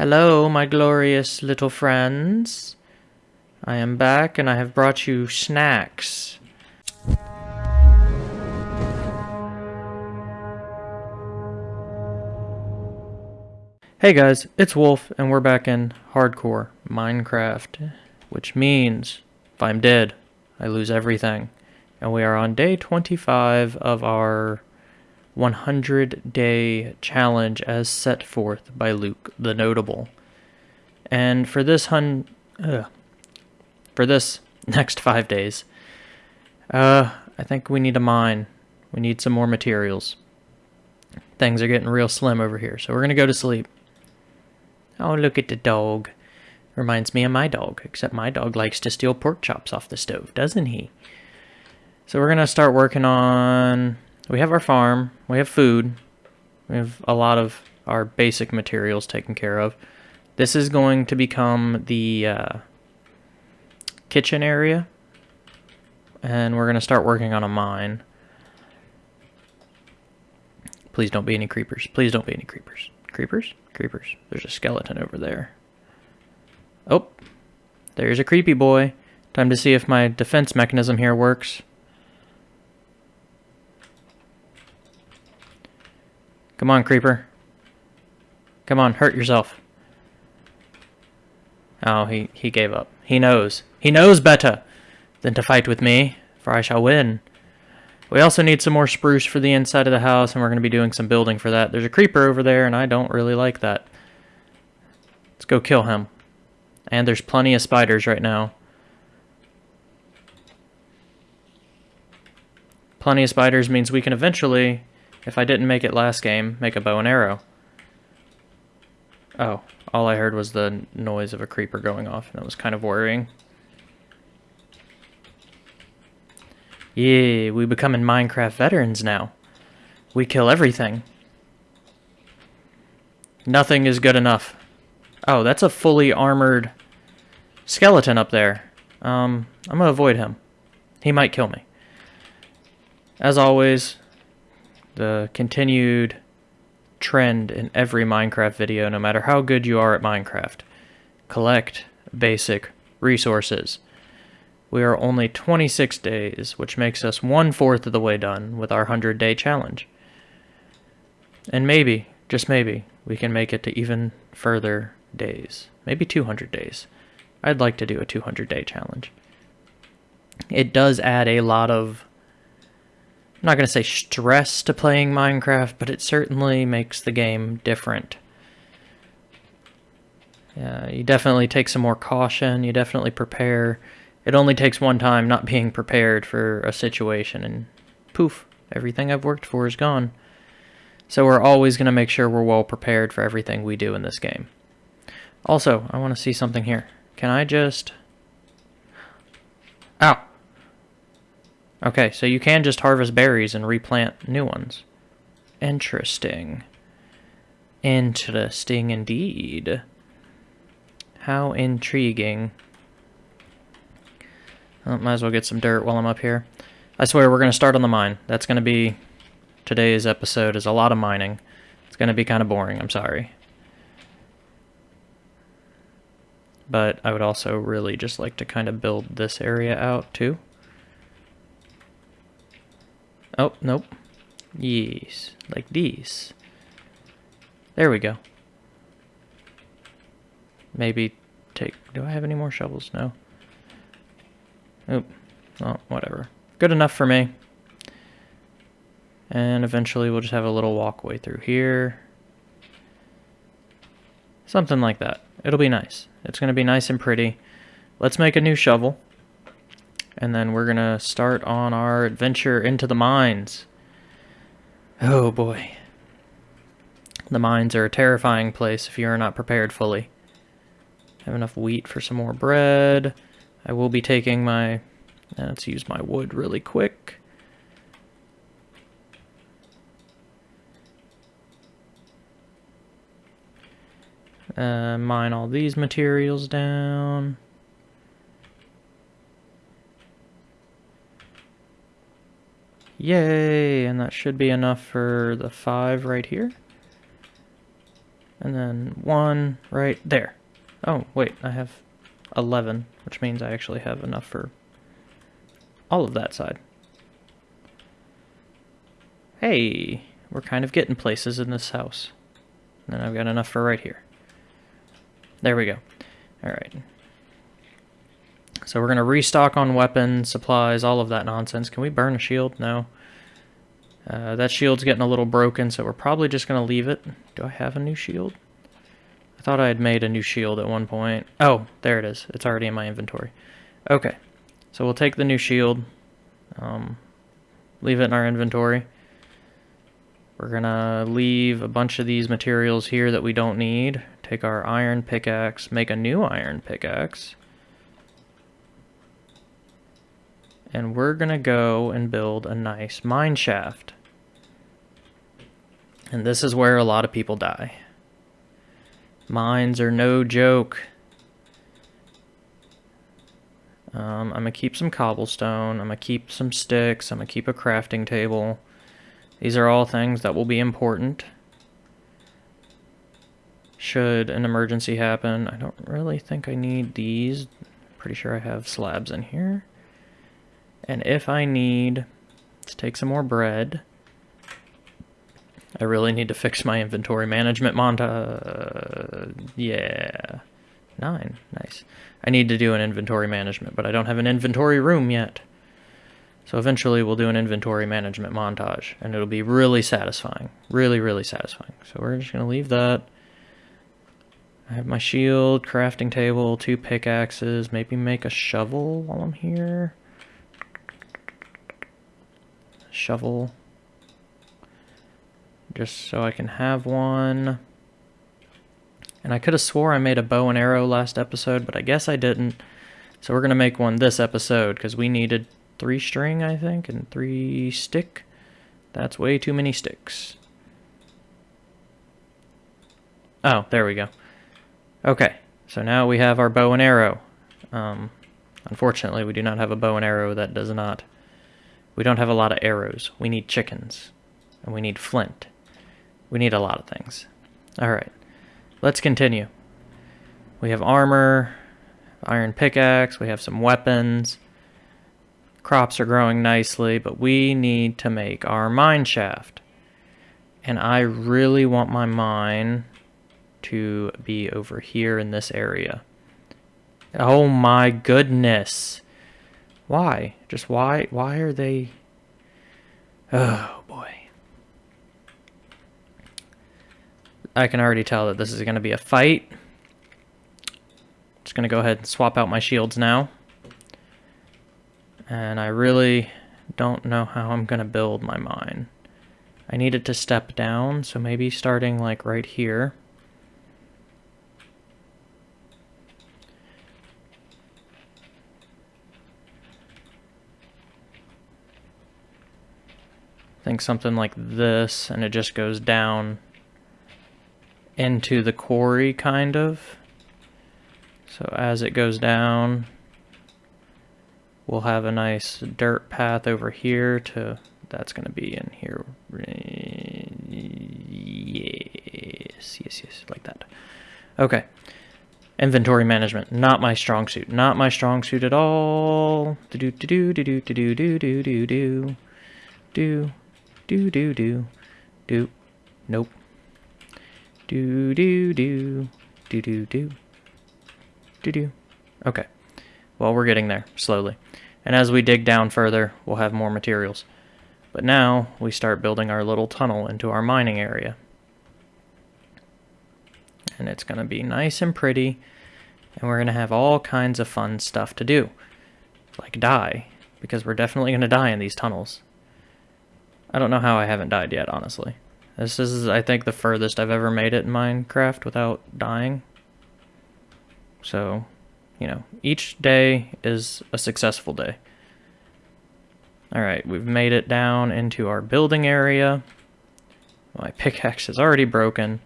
Hello, my glorious little friends. I am back and I have brought you snacks. Hey guys, it's Wolf and we're back in hardcore Minecraft, which means if I'm dead, I lose everything. And we are on day 25 of our 100 day challenge as set forth by Luke the Notable. And for this hun uh, for this next 5 days, uh I think we need a mine. We need some more materials. Things are getting real slim over here, so we're going to go to sleep. Oh, look at the dog. Reminds me of my dog, except my dog likes to steal pork chops off the stove, doesn't he? So we're going to start working on we have our farm, we have food, we have a lot of our basic materials taken care of. This is going to become the uh, kitchen area, and we're going to start working on a mine. Please don't be any creepers. Please don't be any creepers. Creepers? Creepers. There's a skeleton over there. Oh, there's a creepy boy. Time to see if my defense mechanism here works. Come on, creeper. Come on, hurt yourself. Oh, he, he gave up. He knows. He knows better than to fight with me, for I shall win. We also need some more spruce for the inside of the house, and we're going to be doing some building for that. There's a creeper over there, and I don't really like that. Let's go kill him. And there's plenty of spiders right now. Plenty of spiders means we can eventually if I didn't make it last game, make a bow and arrow. Oh, all I heard was the noise of a creeper going off, and it was kind of worrying. Yeah, we becoming Minecraft veterans now. We kill everything. Nothing is good enough. Oh, that's a fully armored skeleton up there. Um, I'm gonna avoid him. He might kill me. As always, the continued trend in every Minecraft video, no matter how good you are at Minecraft. Collect basic resources. We are only 26 days, which makes us one-fourth of the way done with our 100-day challenge. And maybe, just maybe, we can make it to even further days. Maybe 200 days. I'd like to do a 200-day challenge. It does add a lot of I'm not going to say stress to playing Minecraft, but it certainly makes the game different. Yeah, you definitely take some more caution, you definitely prepare. It only takes one time not being prepared for a situation, and poof, everything I've worked for is gone. So we're always going to make sure we're well prepared for everything we do in this game. Also, I want to see something here. Can I just... Ow! Okay, so you can just harvest berries and replant new ones. Interesting. Interesting indeed. How intriguing. Well, might as well get some dirt while I'm up here. I swear we're going to start on the mine. That's going to be... Today's episode is a lot of mining. It's going to be kind of boring, I'm sorry. But I would also really just like to kind of build this area out too. Oh, nope. Yes, like these. There we go. Maybe take... Do I have any more shovels? No. Oop. Oh, whatever. Good enough for me. And eventually we'll just have a little walkway through here. Something like that. It'll be nice. It's going to be nice and pretty. Let's make a new shovel and then we're gonna start on our adventure into the mines. Oh boy. The mines are a terrifying place if you are not prepared fully. Have enough wheat for some more bread. I will be taking my... Let's use my wood really quick. Uh, mine all these materials down. Yay! And that should be enough for the five right here. And then one right there. Oh, wait, I have 11, which means I actually have enough for all of that side. Hey, we're kind of getting places in this house. And then I've got enough for right here. There we go. All right. So we're going to restock on weapons, supplies, all of that nonsense. Can we burn a shield? No. Uh, that shield's getting a little broken, so we're probably just going to leave it. Do I have a new shield? I thought I had made a new shield at one point. Oh, there it is. It's already in my inventory. Okay. So we'll take the new shield. Um, leave it in our inventory. We're going to leave a bunch of these materials here that we don't need. Take our iron pickaxe, make a new iron pickaxe. And we're to go and build a nice mine shaft. And this is where a lot of people die. Mines are no joke. Um, I'm to keep some cobblestone. I'm to keep some sticks. I'm to keep a crafting table. These are all things that will be important. Should an emergency happen. I don't really think I need these. Pretty sure I have slabs in here. And if I need to take some more bread, I really need to fix my inventory management monta. Yeah. Nine. Nice. I need to do an inventory management, but I don't have an inventory room yet. So eventually we'll do an inventory management montage, and it'll be really satisfying. Really, really satisfying. So we're just going to leave that. I have my shield, crafting table, two pickaxes, maybe make a shovel while I'm here. Shovel. Just so I can have one. And I could have swore I made a bow and arrow last episode, but I guess I didn't. So we're going to make one this episode, because we needed three string, I think, and three stick. That's way too many sticks. Oh, there we go. Okay, so now we have our bow and arrow. Um, unfortunately, we do not have a bow and arrow that does not... We don't have a lot of arrows. We need chickens. And we need flint. We need a lot of things. Alright, let's continue. We have armor, iron pickaxe, we have some weapons crops are growing nicely, but we need to make our mine shaft. And I really want my mine to be over here in this area. Oh my goodness. Why? Just why? Why are they... Oh boy. I can already tell that this is going to be a fight. Just going to go ahead and swap out my shields now and I really don't know how I'm going to build my mine. I need it to step down, so maybe starting like right here. Think something like this, and it just goes down into the quarry, kind of. So as it goes down, We'll have a nice dirt path over here to, that's going to be in here. Yes, yes, yes, like that. Okay. Inventory management, not my strong suit. Not my strong suit at all. Do do do do do do do do do do do do do do do Do. nope. Do do do do do do do do. Okay. Well, we're getting there slowly. And as we dig down further, we'll have more materials. But now, we start building our little tunnel into our mining area. And it's going to be nice and pretty, and we're going to have all kinds of fun stuff to do. Like die, because we're definitely going to die in these tunnels. I don't know how I haven't died yet, honestly. This is, I think, the furthest I've ever made it in Minecraft without dying. So, you know, each day is a successful day. Alright, we've made it down into our building area. My pickaxe is already broken.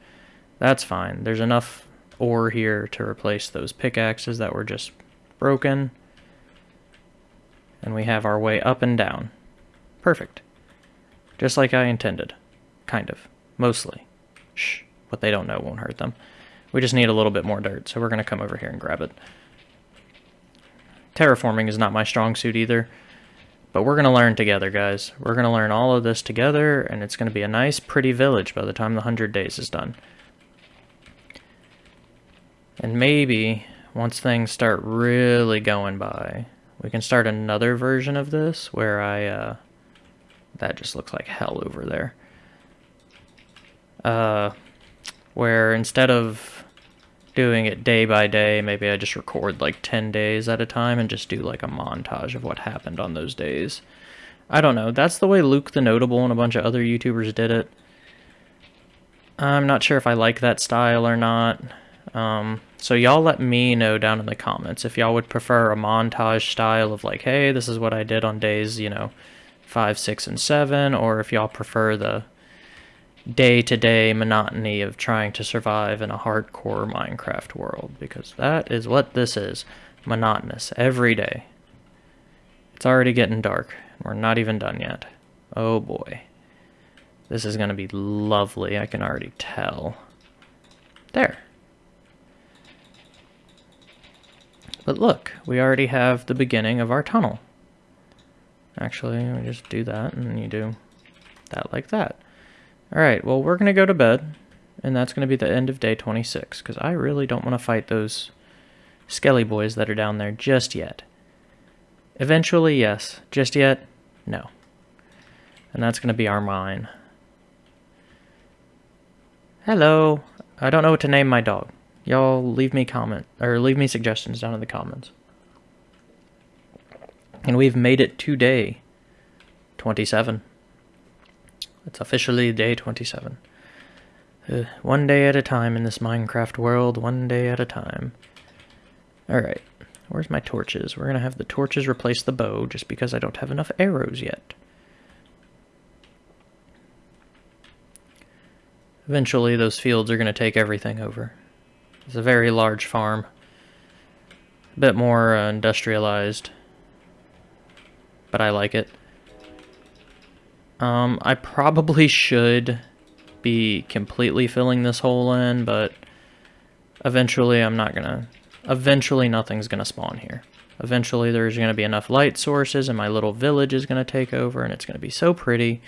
That's fine. There's enough ore here to replace those pickaxes that were just broken. And we have our way up and down. Perfect. Just like I intended. Kind of. Mostly. Shh. what they don't know won't hurt them. We just need a little bit more dirt, so we're going to come over here and grab it. Terraforming is not my strong suit either, but we're going to learn together, guys. We're going to learn all of this together, and it's going to be a nice, pretty village by the time the 100 days is done. And maybe, once things start really going by, we can start another version of this where I, uh, that just looks like hell over there. Uh, where instead of doing it day by day. Maybe I just record like 10 days at a time and just do like a montage of what happened on those days. I don't know. That's the way Luke the Notable and a bunch of other YouTubers did it. I'm not sure if I like that style or not. Um, so y'all let me know down in the comments if y'all would prefer a montage style of like, hey, this is what I did on days, you know, 5, 6, and 7, or if y'all prefer the day to day monotony of trying to survive in a hardcore Minecraft world because that is what this is monotonous every day. It's already getting dark. We're not even done yet. Oh boy. This is going to be lovely, I can already tell. There. But look, we already have the beginning of our tunnel. Actually, we just do that, and you do that like that. Alright, well, we're going to go to bed, and that's going to be the end of day 26, because I really don't want to fight those skelly boys that are down there just yet. Eventually, yes. Just yet, no. And that's going to be our mine. Hello. I don't know what to name my dog. Y'all leave me comment, or leave me suggestions down in the comments. And we've made it to day 27. It's officially day 27. Uh, one day at a time in this Minecraft world, one day at a time. Alright, where's my torches? We're going to have the torches replace the bow just because I don't have enough arrows yet. Eventually those fields are going to take everything over. It's a very large farm. A bit more uh, industrialized. But I like it. Um, I probably should be completely filling this hole in, but eventually I'm not gonna, eventually nothing's gonna spawn here. Eventually there's gonna be enough light sources and my little village is gonna take over and it's gonna be so pretty.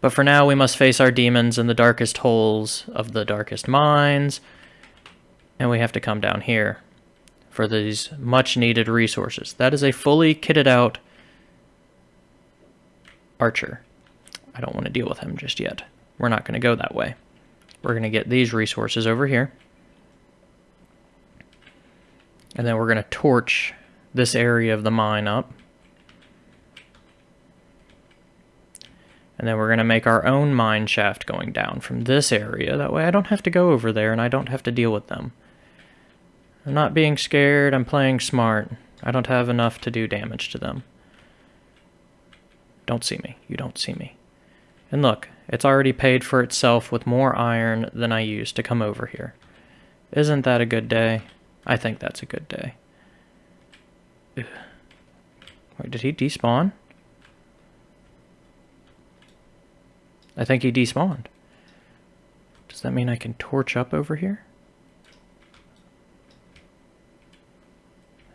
But for now we must face our demons in the darkest holes of the darkest mines, and we have to come down here for these much needed resources. That is a fully kitted out archer. I don't want to deal with him just yet. We're not going to go that way. We're going to get these resources over here. And then we're going to torch this area of the mine up. And then we're going to make our own mine shaft going down from this area. That way I don't have to go over there and I don't have to deal with them. I'm not being scared. I'm playing smart. I don't have enough to do damage to them. Don't see me. You don't see me. And look, it's already paid for itself with more iron than I used to come over here. Isn't that a good day? I think that's a good day. Ugh. Wait, did he despawn? I think he despawned. Does that mean I can torch up over here?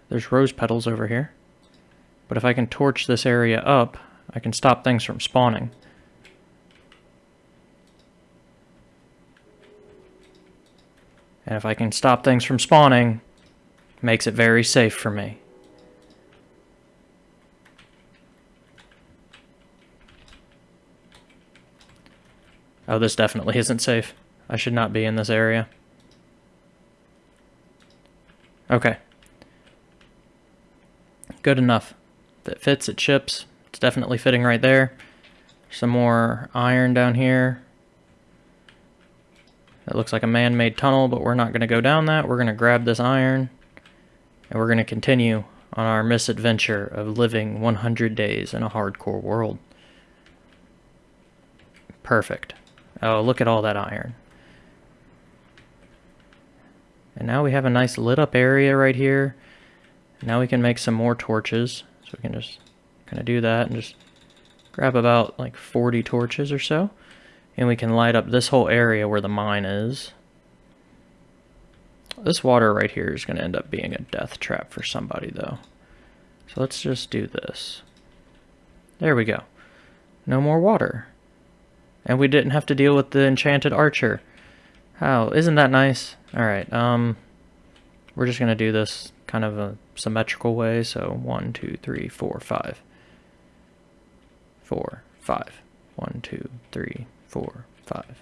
There's rose petals over here. But if I can torch this area up, I can stop things from spawning. And if I can stop things from spawning, makes it very safe for me. Oh, this definitely isn't safe. I should not be in this area. Okay. Good enough. If it fits, it ships. It's definitely fitting right there. Some more iron down here. It looks like a man-made tunnel, but we're not going to go down that. We're going to grab this iron, and we're going to continue on our misadventure of living 100 days in a hardcore world. Perfect. Oh, look at all that iron. And now we have a nice lit up area right here. Now we can make some more torches. So we can just of do that and just grab about like 40 torches or so. And we can light up this whole area where the mine is. This water right here is going to end up being a death trap for somebody, though. So let's just do this. There we go. No more water. And we didn't have to deal with the enchanted archer. How? Isn't that nice? Alright, um... We're just going to do this kind of a symmetrical way. So one, two, three, four, five. Four, five. One, two, three, four, five.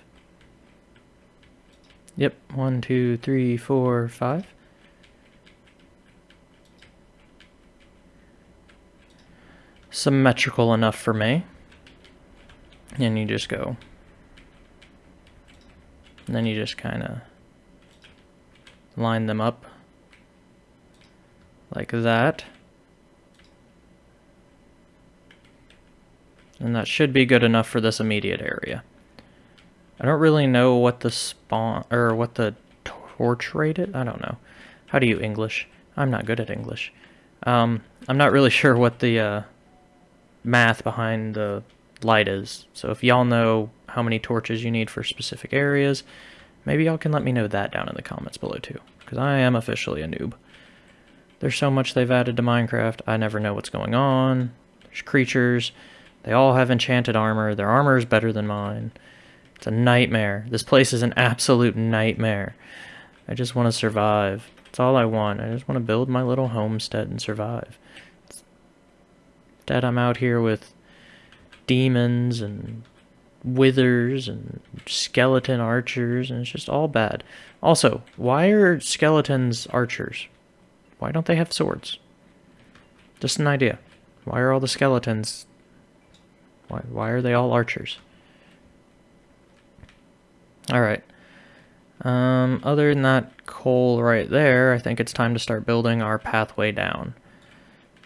Yep, one, two, three, four, five. Symmetrical enough for me. And you just go. And then you just kind of line them up like that. And that should be good enough for this immediate area. I don't really know what the spawn, or what the torch rate is. I don't know. How do you English? I'm not good at English. Um, I'm not really sure what the uh, math behind the light is. So if y'all know how many torches you need for specific areas, maybe y'all can let me know that down in the comments below too. Because I am officially a noob. There's so much they've added to Minecraft, I never know what's going on. There's creatures. They all have enchanted armor. Their armor is better than mine. It's a nightmare. This place is an absolute nightmare. I just want to survive. That's all I want. I just want to build my little homestead and survive. Instead, I'm out here with demons and withers and skeleton archers, and it's just all bad. Also, why are skeletons archers? Why don't they have swords? Just an idea. Why are all the skeletons... Why, why are they all archers? Alright. Um, other than that coal right there, I think it's time to start building our pathway down.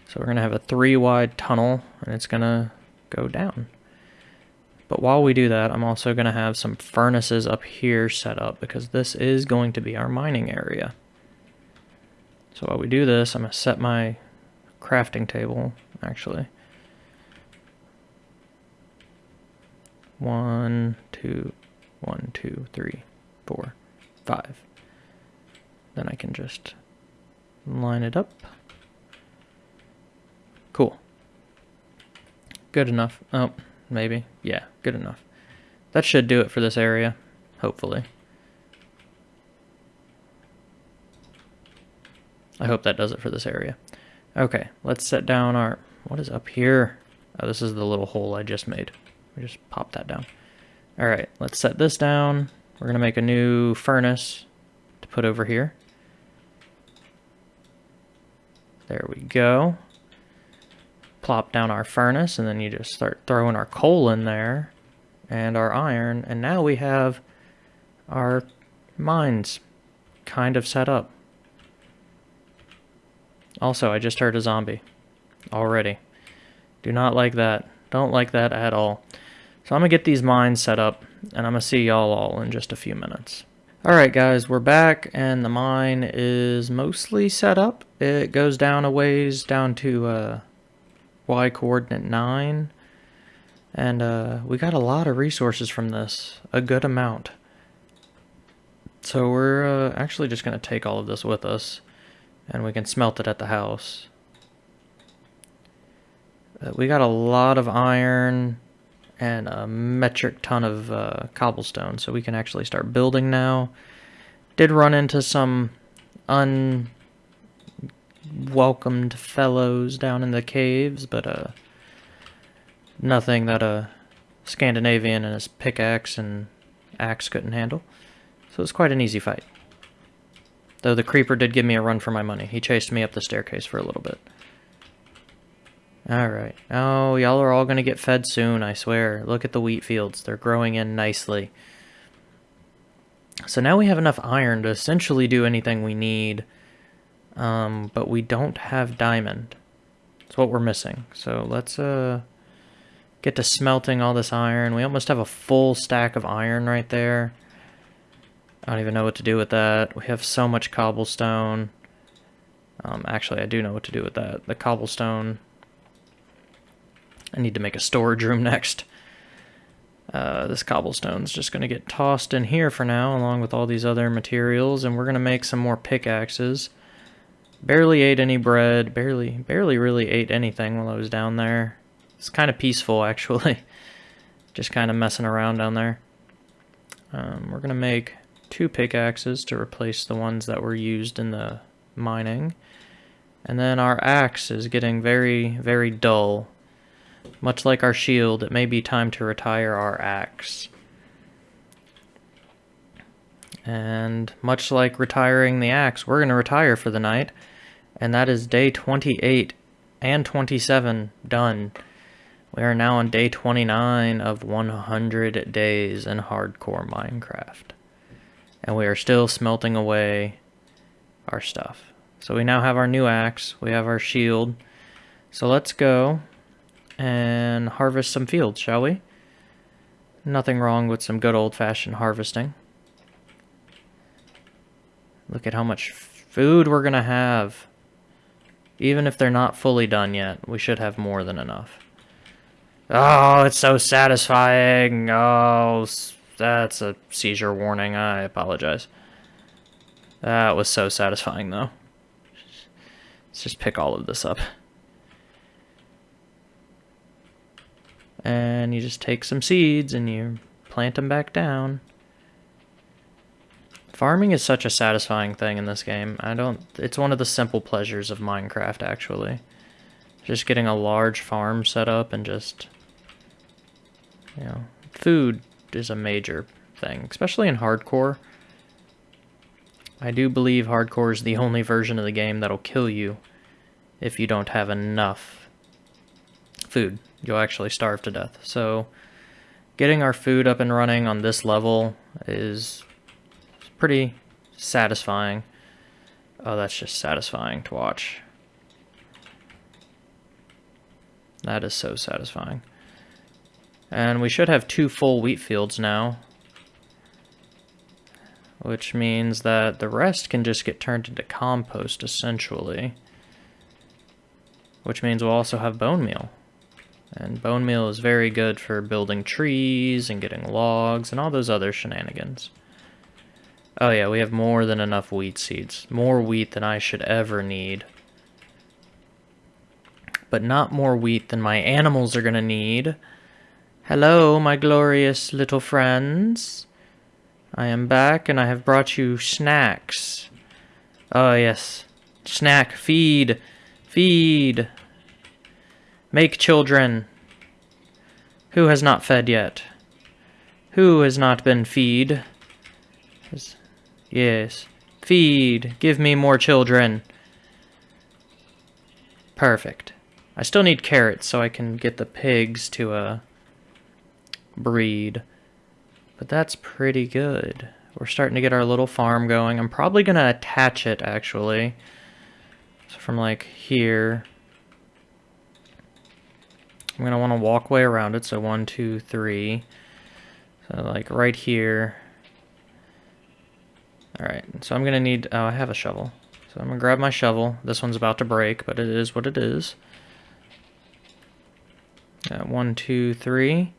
So we're going to have a three wide tunnel, and it's going to go down. But while we do that, I'm also going to have some furnaces up here set up, because this is going to be our mining area. So while we do this, I'm going to set my crafting table, actually. One, two, one, two, three, four, five. Then I can just line it up. Cool. Good enough. Oh, maybe. Yeah, good enough. That should do it for this area, hopefully. I hope that does it for this area. Okay, let's set down our... What is up here? Oh, this is the little hole I just made. We just pop that down. Alright, let's set this down. We're to make a new furnace to put over here. There we go. Plop down our furnace, and then you just start throwing our coal in there and our iron, and now we have our mines kind of set up. Also, I just heard a zombie. Already. Do not like that. Don't like that at all. So I'm to get these mines set up, and I'm to see y'all all in just a few minutes. Alright guys, we're back, and the mine is mostly set up. It goes down a ways, down to uh, Y coordinate 9. And uh, we got a lot of resources from this, a good amount. So we're uh, actually just to take all of this with us and we can smelt it at the house. Uh, we got a lot of iron and a metric ton of uh, cobblestone, so we can actually start building now. Did run into some unwelcomed fellows down in the caves, but uh, nothing that a Scandinavian and his pickaxe and axe couldn't handle. So it's quite an easy fight. Though the creeper did give me a run for my money. He chased me up the staircase for a little bit. Alright. Oh, y'all are all going to get fed soon, I swear. Look at the wheat fields. They're growing in nicely. So now we have enough iron to essentially do anything we need. Um, but we don't have diamond. That's what we're missing. So let's uh, get to smelting all this iron. We almost have a full stack of iron right there. I don't even know what to do with that. We have so much cobblestone. Um, actually, I do know what to do with that. The cobblestone. I need to make a storage room next. Uh, this cobblestone's just going to get tossed in here for now, along with all these other materials, and we're going to make some more pickaxes. Barely ate any bread, barely, barely really ate anything while I was down there. It's kind of peaceful, actually. just kind of messing around down there. Um, we're going to make two pickaxes to replace the ones that were used in the mining. And then our axe is getting very, very dull. Much like our shield, it may be time to retire our axe. And much like retiring the axe, we're going to retire for the night. And that is day 28 and 27 done. We are now on day 29 of 100 days in hardcore Minecraft. And we are still smelting away our stuff. So we now have our new axe, we have our shield. So let's go and harvest some fields, shall we? Nothing wrong with some good old-fashioned harvesting. Look at how much food we're going to have. Even if they're not fully done yet, we should have more than enough. Oh, it's so satisfying. Oh, that's a seizure warning. I apologize. That was so satisfying, though. Let's just pick all of this up. And you just take some seeds and you plant them back down. Farming is such a satisfying thing in this game. I don't... It's one of the simple pleasures of Minecraft, actually. Just getting a large farm set up and just you know, food is a major thing, especially in hardcore. I do believe hardcore is the only version of the game that'll kill you if you don't have enough food. You'll actually starve to death. So getting our food up and running on this level is pretty satisfying. Oh, that's just satisfying to watch. That is so satisfying. And we should have two full wheat fields now. Which means that the rest can just get turned into compost, essentially. Which means we'll also have bone meal. And bone meal is very good for building trees and getting logs and all those other shenanigans. Oh yeah, we have more than enough wheat seeds. More wheat than I should ever need. But not more wheat than my animals are to need. Hello, my glorious little friends. I am back and I have brought you snacks. Oh, yes. Snack, feed, feed. Make children. Who has not fed yet? Who has not been feed? Yes. Feed. Give me more children. Perfect. I still need carrots so I can get the pigs to, uh, breed. But that's pretty good. We're starting to get our little farm going. I'm probably going to attach it, actually. So from, like, here. I'm going to want to walk way around it. So one, two, three. So, like, right here. Alright, so I'm going to need... Oh, I have a shovel. So I'm going to grab my shovel. This one's about to break, but it is what it is. Uh, one, two, three.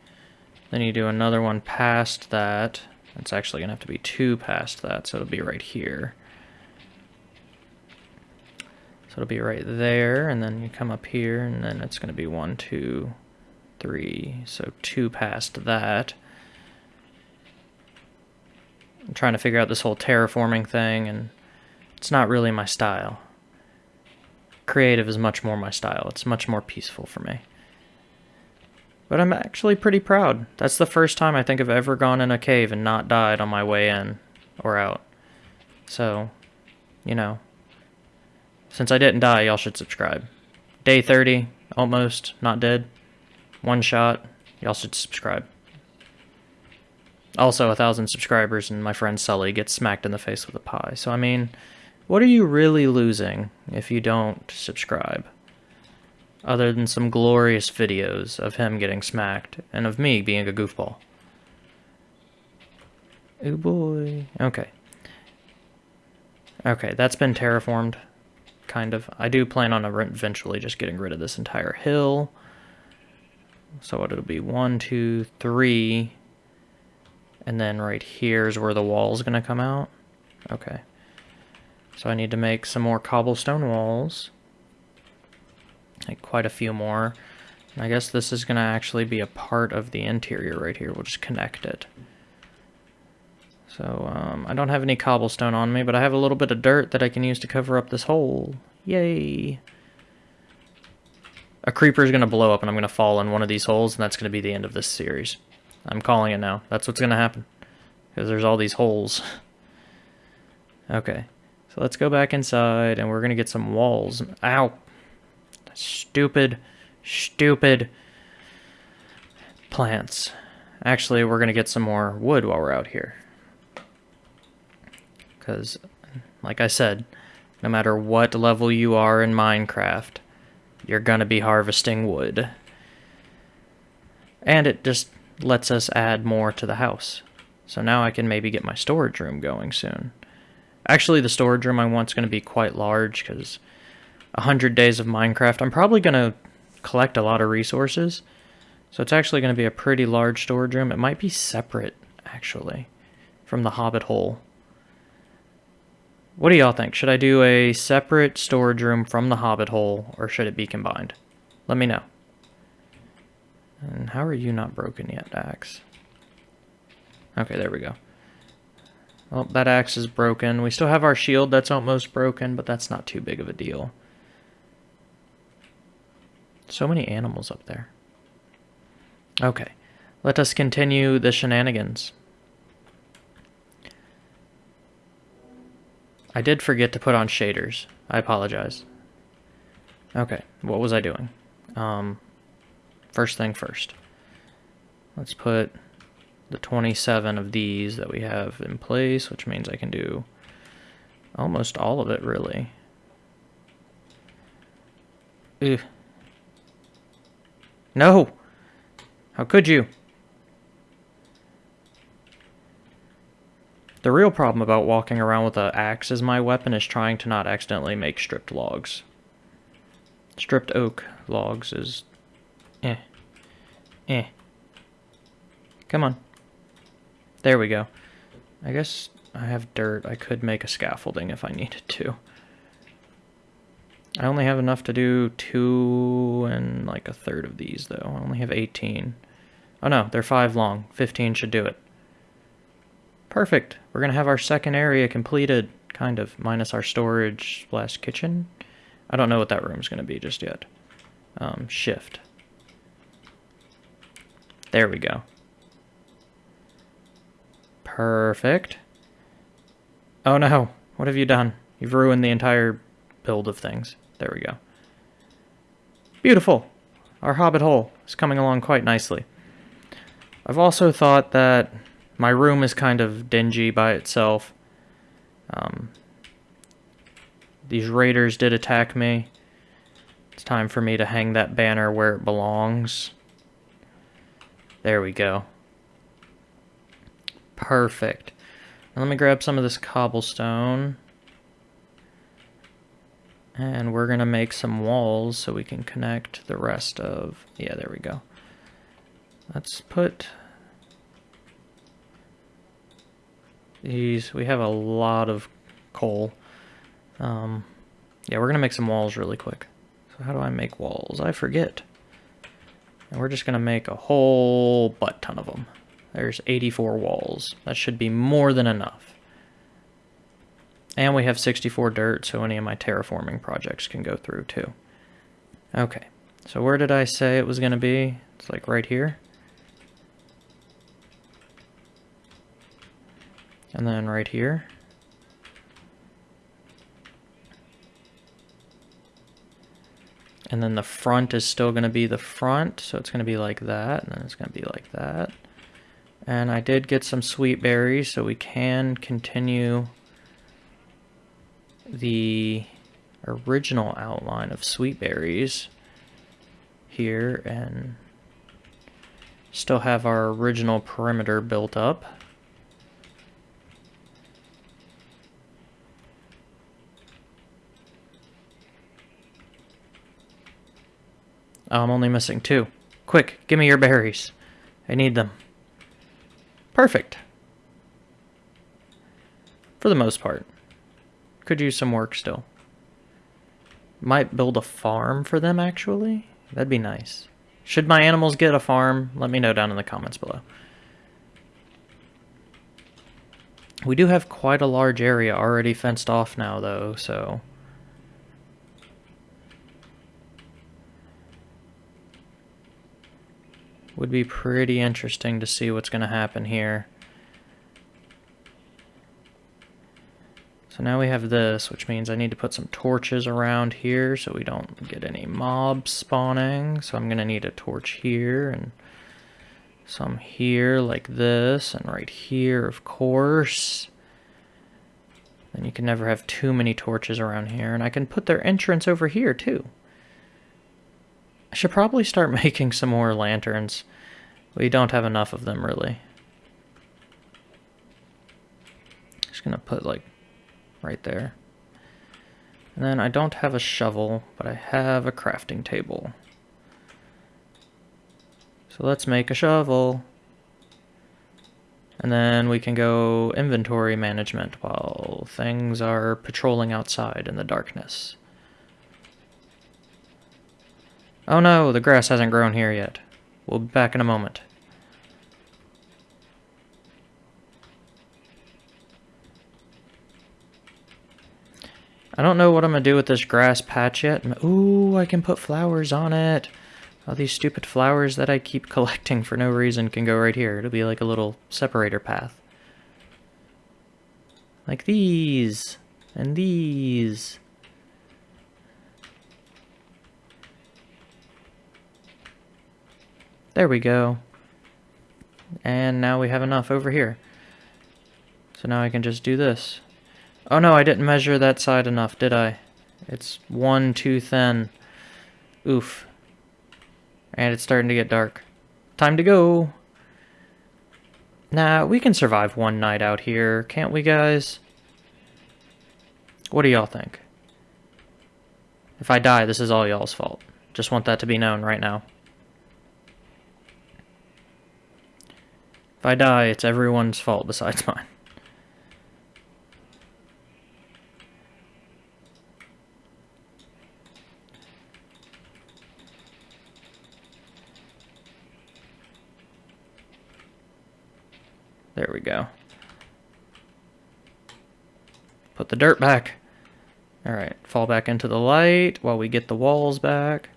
Then you do another one past that. It's actually going to have to be two past that, so it'll be right here. So it'll be right there, and then you come up here, and then it's going to be one, two, three, so two past that. I'm trying to figure out this whole terraforming thing, and it's not really my style. Creative is much more my style. It's much more peaceful for me. But I'm actually pretty proud. That's the first time I think I've ever gone in a cave and not died on my way in or out. So, you know, since I didn't die, y'all should subscribe. Day 30, almost, not dead. One shot, y'all should subscribe. Also, a thousand subscribers and my friend Sully gets smacked in the face with a pie. So, I mean, what are you really losing if you don't subscribe? other than some glorious videos of him getting smacked and of me being a goofball. Oh boy. Okay. Okay, that's been terraformed, kind of. I do plan on eventually just getting rid of this entire hill. So it'll be, one, two, three And then right here is where the wall is going to come out. Okay. So I need to make some more cobblestone walls. Like quite a few more. I guess this is going to actually be a part of the interior right here. We'll just connect it. So, um, I don't have any cobblestone on me, but I have a little bit of dirt that I can use to cover up this hole. Yay! A creeper is going to blow up and I'm going to fall in one of these holes, and that's going to be the end of this series. I'm calling it now. That's what's going to happen. Because there's all these holes. okay. So let's go back inside, and we're going to get some walls. Ow! Stupid, stupid plants. Actually, we're going to get some more wood while we're out here. Because, like I said, no matter what level you are in Minecraft, you're going to be harvesting wood. And it just lets us add more to the house. So now I can maybe get my storage room going soon. Actually, the storage room I want is going to be quite large because 100 days of Minecraft, I'm probably going to collect a lot of resources. So it's actually going to be a pretty large storage room. It might be separate, actually, from the Hobbit hole. What do y'all think? Should I do a separate storage room from the Hobbit hole, or should it be combined? Let me know. And how are you not broken yet, axe? Okay, there we go. Well, that axe is broken. We still have our shield that's almost broken, but that's not too big of a deal. So many animals up there. Okay, let us continue the shenanigans. I did forget to put on shaders. I apologize. Okay, what was I doing? Um, first thing first. Let's put the 27 of these that we have in place, which means I can do almost all of it, really. Ugh. No! How could you? The real problem about walking around with an axe as my weapon is trying to not accidentally make stripped logs. Stripped oak logs is... Eh. Eh. Come on. There we go. I guess I have dirt. I could make a scaffolding if I needed to. I only have enough to do two and like a third of these, though. I only have 18. Oh no, they're five long. 15 should do it. Perfect. We're going to have our second area completed, kind of, minus our storage slash kitchen. I don't know what that room's going to be just yet. Um, shift. There we go. Perfect. Oh no, what have you done? You've ruined the entire build of things. There we go. Beautiful. Our hobbit hole is coming along quite nicely. I've also thought that my room is kind of dingy by itself. Um, these raiders did attack me. It's time for me to hang that banner where it belongs. There we go. Perfect. Now let me grab some of this cobblestone. And we're going to make some walls so we can connect the rest of... Yeah, there we go. Let's put these. We have a lot of coal. Um, yeah, we're going to make some walls really quick. So how do I make walls? I forget. And we're just going to make a whole butt ton of them. There's 84 walls. That should be more than enough. And we have 64 dirt, so any of my terraforming projects can go through too. Okay, so where did I say it was going to be? It's like right here. And then right here. And then the front is still going to be the front, so it's going to be like that, and then it's going to be like that. And I did get some sweet berries, so we can continue the original outline of sweet berries here and still have our original perimeter built up. I'm only missing two. Quick, give me your berries. I need them. Perfect. For the most part. Could use some work still. Might build a farm for them, actually. That'd be nice. Should my animals get a farm? Let me know down in the comments below. We do have quite a large area already fenced off now, though, so... Would be pretty interesting to see what's going to happen here. So now we have this, which means I need to put some torches around here so we don't get any mobs spawning. So I'm going to need a torch here and some here like this and right here, of course. Then you can never have too many torches around here. And I can put their entrance over here too. I should probably start making some more lanterns. We don't have enough of them really. Just gonna put like right there. And then I don't have a shovel, but I have a crafting table. So let's make a shovel. And then we can go inventory management while things are patrolling outside in the darkness. Oh no, the grass hasn't grown here yet. We'll be back in a moment. I don't know what I'm going to do with this grass patch yet. Ooh, I can put flowers on it. All these stupid flowers that I keep collecting for no reason can go right here. It'll be like a little separator path. Like these. And these. There we go. And now we have enough over here. So now I can just do this. Oh no, I didn't measure that side enough, did I? It's one too thin. Oof. And it's starting to get dark. Time to go! Nah, we can survive one night out here, can't we guys? What do y'all think? If I die, this is all y'all's fault. Just want that to be known right now. If I die, it's everyone's fault besides mine. There we go. Put the dirt back. Alright, fall back into the light while we get the walls back.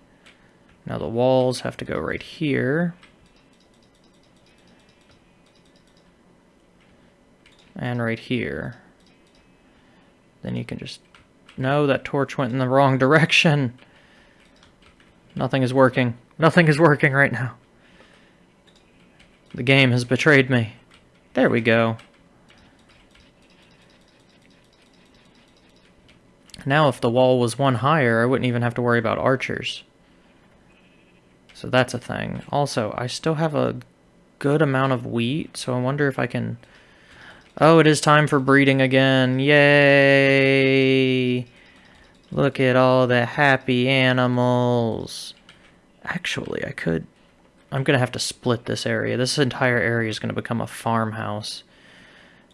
Now the walls have to go right here. And right here. Then you can just... No, that torch went in the wrong direction. Nothing is working. Nothing is working right now. The game has betrayed me. There we go. Now if the wall was one higher, I wouldn't even have to worry about archers. So that's a thing. Also, I still have a good amount of wheat, so I wonder if I can... Oh, it is time for breeding again. Yay! Look at all the happy animals. Actually, I could I'm going to have to split this area. This entire area is going to become a farmhouse.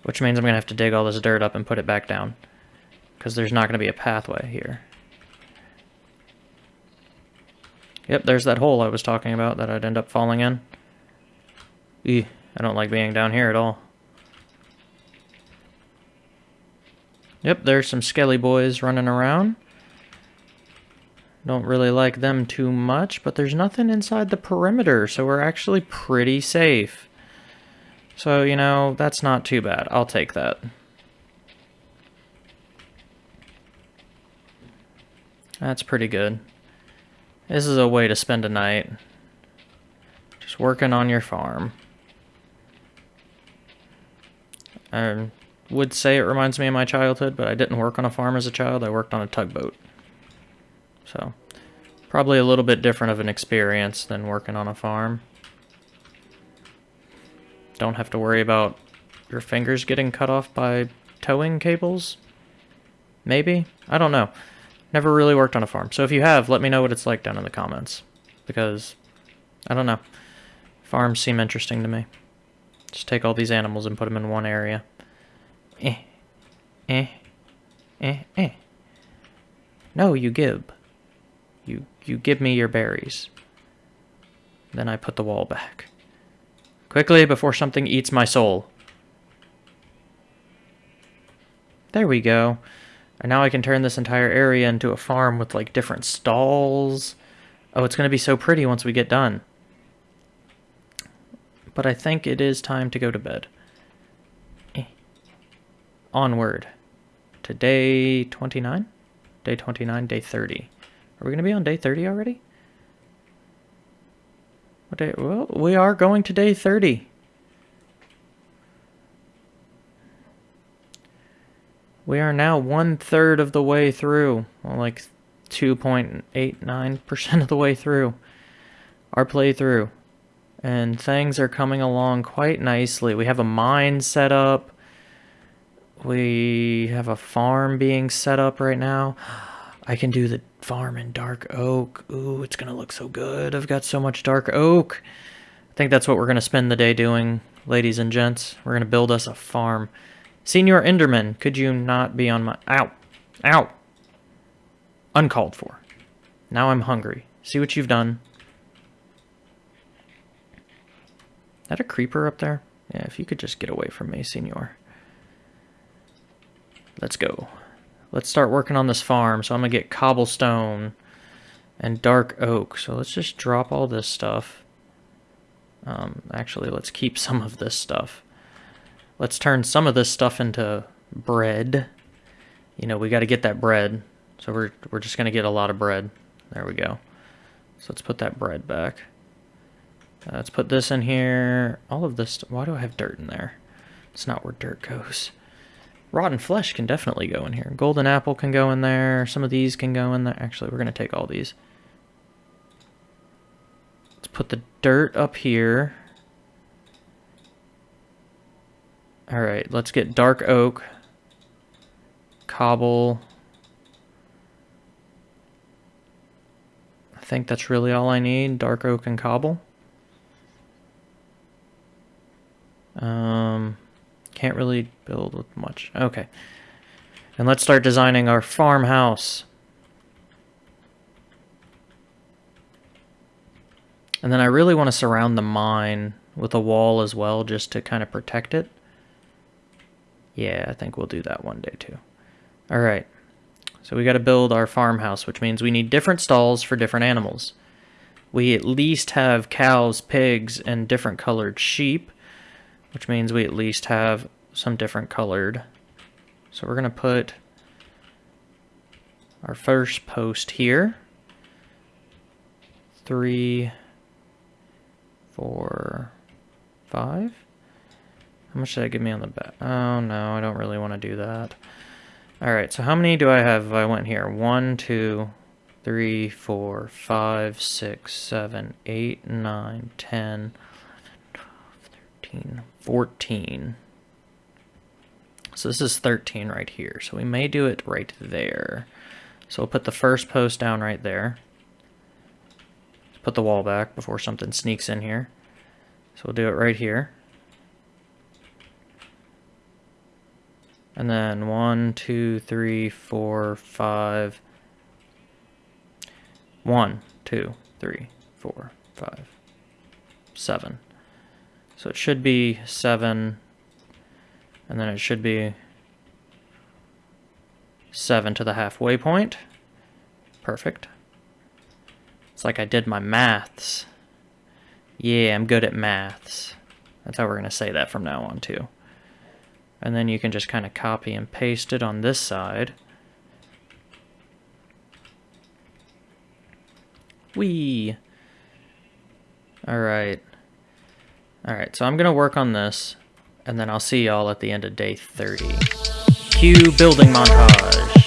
Which means I'm going to have to dig all this dirt up and put it back down. Because there's not going to be a pathway here. Yep, there's that hole I was talking about that I'd end up falling in. Eeh, I don't like being down here at all. Yep, there's some skelly boys running around. Don't really like them too much, but there's nothing inside the perimeter, so we're actually pretty safe. So, you know, that's not too bad. I'll take that. That's pretty good. This is a way to spend a night. Just working on your farm. I would say it reminds me of my childhood, but I didn't work on a farm as a child. I worked on a tugboat. So, probably a little bit different of an experience than working on a farm. Don't have to worry about your fingers getting cut off by towing cables? Maybe? I don't know. Never really worked on a farm. So if you have, let me know what it's like down in the comments. Because, I don't know. Farms seem interesting to me. Just take all these animals and put them in one area. Eh. Eh. Eh, eh. No, you give. You, you give me your berries. Then I put the wall back. Quickly, before something eats my soul. There we go. And now I can turn this entire area into a farm with like different stalls. Oh, it's going to be so pretty once we get done. But I think it is time to go to bed. Onward to day 29? Day 29, day 30. Are we going to be on day 30 already? What day? Well, we are going to day 30. We are now one third of the way through. Well, like 2.89% of the way through our playthrough. And things are coming along quite nicely. We have a mine set up. We have a farm being set up right now. I can do the farm in dark oak. Ooh, it's going to look so good. I've got so much dark oak. I think that's what we're going to spend the day doing, ladies and gents. We're going to build us a farm. Senior Enderman, could you not be on my... Ow! Ow! Uncalled for. Now I'm hungry. See what you've done. That a creeper up there? Yeah, if you could just get away from me, Senor. Let's go. Let's start working on this farm. So I'm going to get cobblestone and dark oak. So let's just drop all this stuff. Um, actually, let's keep some of this stuff. Let's turn some of this stuff into bread. You know, we got to get that bread. So we're, we're just going to get a lot of bread. There we go. So let's put that bread back. Uh, let's put this in here. All of this. Why do I have dirt in there? It's not where dirt goes. Rotten flesh can definitely go in here. Golden apple can go in there. Some of these can go in there. Actually, we're going to take all these. Let's put the dirt up here. Alright, let's get dark oak, cobble. I think that's really all I need, dark oak and cobble. Um, can't really build with much. Okay. And let's start designing our farmhouse. And then I really want to surround the mine with a wall as well, just to kind of protect it. Yeah, I think we'll do that one day too. All right. So we got to build our farmhouse, which means we need different stalls for different animals. We at least have cows, pigs, and different colored sheep, which means we at least have some different colored. So we're going to put our first post here. Three, four, five. How much did that give me on the back? Oh, no, I don't really want to do that. Alright, so how many do I have if I went here? One, two, three, four, five, six, seven, eight, nine, ten, twelve, thirteen, fourteen. So this is 13 right here. So we may do it right there. So we'll put the first post down right there. Put the wall back before something sneaks in here. So we'll do it right here. And then one, two, three, four, five. One, two, three, four, five, seven. So it should be seven, and then it should be seven to the halfway point. Perfect. It's like I did my maths. Yeah, I'm good at maths. That's how we're going to say that from now on, too. And then you can just kind of copy and paste it on this side. Whee! Alright. Alright, so I'm to work on this, and then I'll see y'all at the end of day 30. Cue building montage.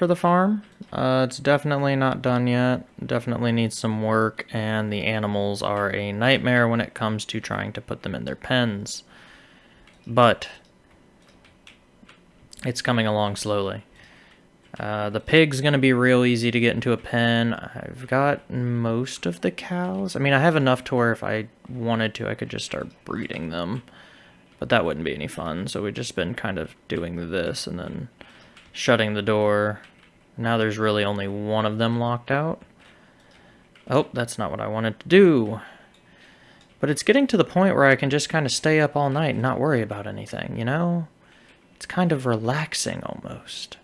For the farm. Uh, it's definitely not done yet, definitely needs some work, and the animals are a nightmare when it comes to trying to put them in their pens. But, it's coming along slowly. Uh, the pig's going to be real easy to get into a pen. I've got most of the cows. I mean, I have enough to where if I wanted to, I could just start breeding them. But that wouldn't be any fun, so we've just been kind of doing this and then shutting the door. Now there's really only one of them locked out. Oh, that's not what I wanted to do. But it's getting to the point where I can just kind of stay up all night and not worry about anything, you know? It's kind of relaxing almost.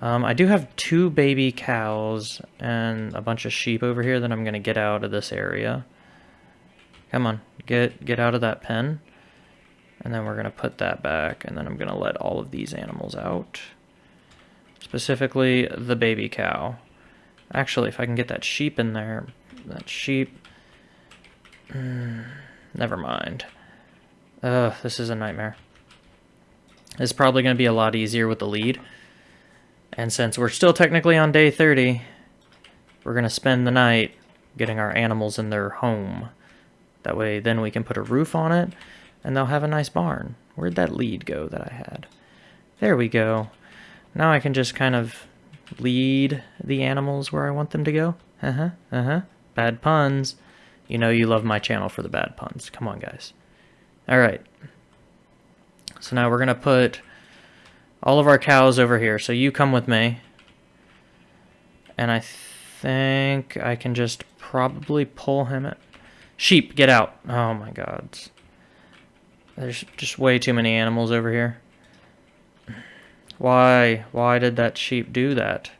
Um, I do have two baby cows and a bunch of sheep over here that I'm going to get out of this area. Come on, get get out of that pen. And then we're going to put that back, and then I'm going to let all of these animals out. Specifically, the baby cow. Actually, if I can get that sheep in there, that sheep... Mm, never mind. Ugh, this is a nightmare. It's probably going to be a lot easier with the lead. And since we're still technically on day 30, we're going to spend the night getting our animals in their home. That way, then we can put a roof on it, and they'll have a nice barn. Where'd that lead go that I had? There we go. Now I can just kind of lead the animals where I want them to go. Uh-huh, uh-huh. Bad puns. You know you love my channel for the bad puns. Come on, guys. All right. So now we're going to put all of our cows over here. So you come with me. And I think I can just probably pull him at... Sheep, get out. Oh my god. There's just way too many animals over here. Why? Why did that sheep do that?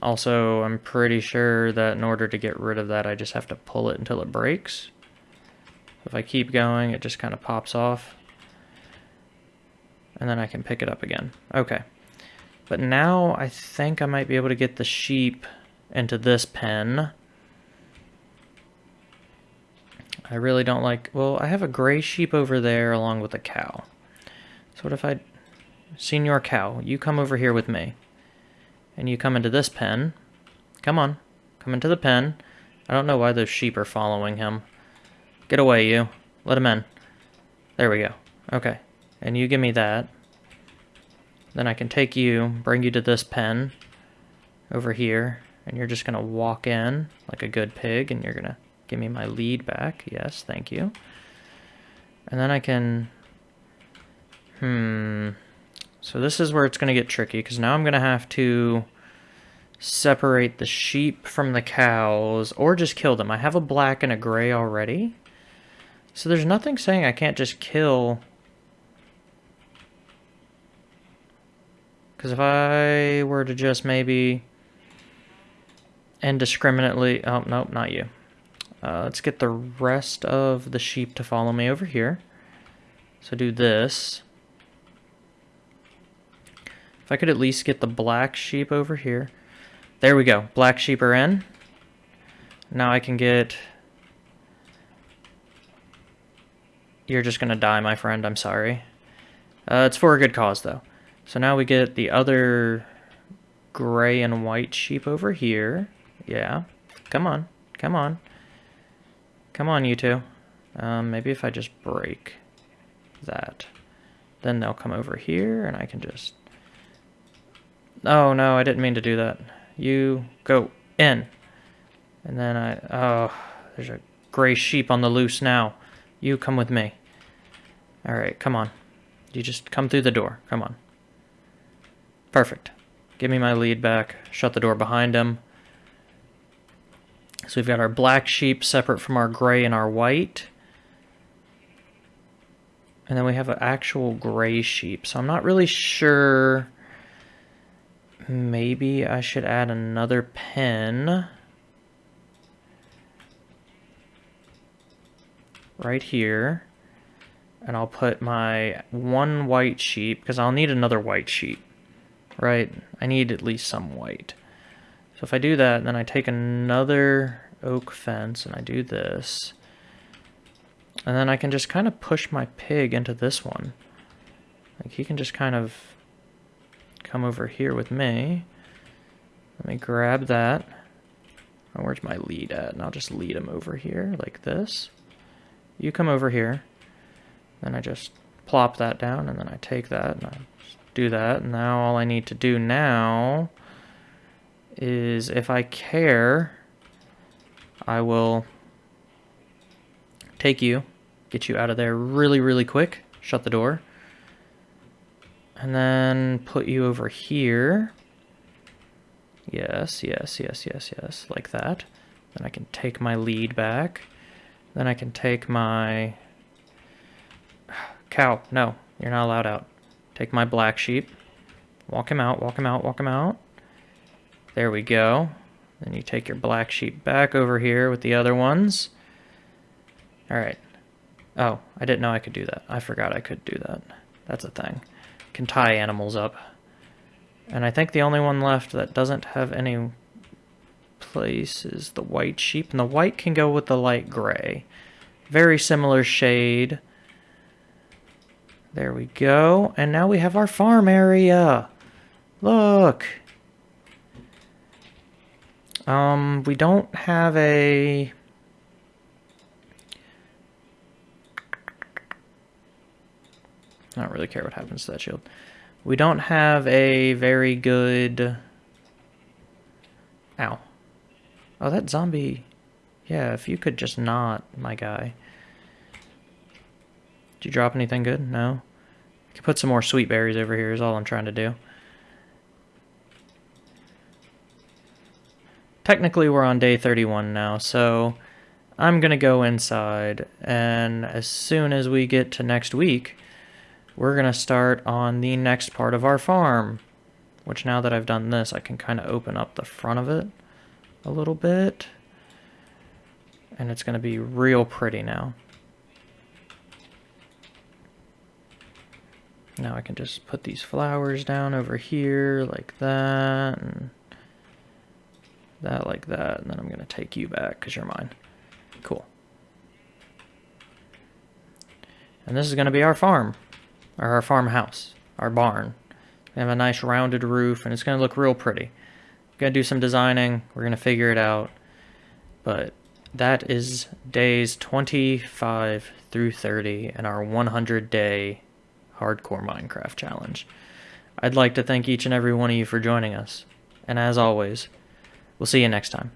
Also, I'm pretty sure that in order to get rid of that, I just have to pull it until it breaks. If I keep going, it just kind of pops off. And then I can pick it up again. Okay. But now I think I might be able to get the sheep into this pen. I really don't like... Well, I have a gray sheep over there along with a cow. So what if I... Senior cow, you come over here with me. And you come into this pen. Come on. Come into the pen. I don't know why those sheep are following him. Get away, you. Let him in. There we go. Okay. And you give me that. Then I can take you, bring you to this pen over here. And you're just going to walk in like a good pig. And you're going to Give me my lead back. Yes, thank you. And then I can... Hmm... So this is where it's going to get tricky, because now I'm going to have to separate the sheep from the cows, or just kill them. I have a black and a gray already. So there's nothing saying I can't just kill... Because if I were to just maybe indiscriminately... Oh, nope, not you. Uh, let's get the rest of the sheep to follow me over here. So do this. If I could at least get the black sheep over here. There we go. Black sheep are in. Now I can get... You're just going to die, my friend. I'm sorry. Uh, it's for a good cause, though. So now we get the other gray and white sheep over here. Yeah. Come on. Come on. Come on, you two. Um, maybe if I just break that. Then they'll come over here, and I can just... Oh, no, I didn't mean to do that. You go in. And then I... Oh, there's a gray sheep on the loose now. You come with me. Alright, come on. You just come through the door. Come on. Perfect. Give me my lead back. Shut the door behind him. So we've got our black sheep separate from our gray and our white. And then we have an actual gray sheep. So I'm not really sure. Maybe I should add another pen. Right here. And I'll put my one white sheep, because I'll need another white sheep. Right? I need at least some white. So if I do that, then I take another oak fence and I do this. And then I can just kind of push my pig into this one. Like he can just kind of come over here with me. Let me grab that. Oh, where's my lead at? And I'll just lead him over here like this. You come over here. Then I just plop that down and then I take that and I do that. And now all I need to do now is if I care, I will take you, get you out of there really, really quick, shut the door, and then put you over here. Yes, yes, yes, yes, yes, like that. Then I can take my lead back. Then I can take my... Cow, no, you're not allowed out. Take my black sheep. Walk him out, walk him out, walk him out. There we go. Then you take your black sheep back over here with the other ones. Alright. Oh, I didn't know I could do that. I forgot I could do that. That's a thing. Can tie animals up. And I think the only one left that doesn't have any place is the white sheep. And the white can go with the light gray. Very similar shade. There we go. And now we have our farm area. Look. Um, we don't have a... I don't really care what happens to that shield. We don't have a very good... Ow. Oh, that zombie... Yeah, if you could just not, my guy. Did you drop anything good? No? I could put some more sweet berries over here is all I'm trying to do. Technically we're on day 31 now, so I'm going to go inside, and as soon as we get to next week, we're going to start on the next part of our farm, which now that I've done this, I can kind of open up the front of it a little bit, and it's going to be real pretty now. Now I can just put these flowers down over here like that, and that like that, and then I'm going to take you back because you're mine. Cool. And this is going to be our farm, or our farmhouse, our barn. We have a nice rounded roof, and it's going to look real pretty. We're going to do some designing. We're going to figure it out. But that is days 25 through 30 in our 100-day hardcore Minecraft challenge. I'd like to thank each and every one of you for joining us. And as always, We'll see you next time.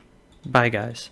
Bye, guys.